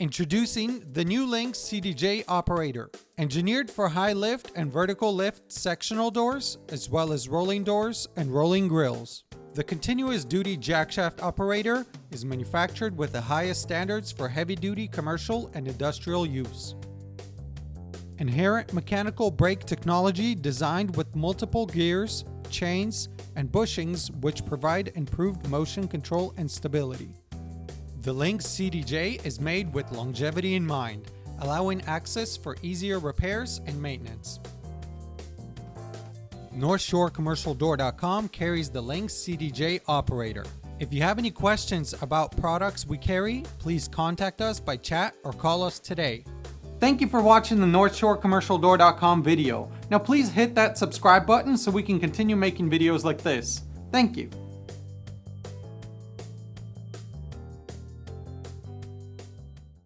Introducing the new Lynx CDJ operator, engineered for high lift and vertical lift sectional doors, as well as rolling doors and rolling grills. The continuous duty jackshaft operator is manufactured with the highest standards for heavy duty commercial and industrial use. Inherent mechanical brake technology designed with multiple gears, chains, and bushings which provide improved motion control and stability. The Lynx CDJ is made with longevity in mind, allowing access for easier repairs and maintenance. NorthshoreCommercialDoor.com carries the Lynx CDJ operator. If you have any questions about products we carry, please contact us by chat or call us today. Thank you for watching the NorthshoreCommercialDoor.com video. Now please hit that subscribe button so we can continue making videos like this. Thank you.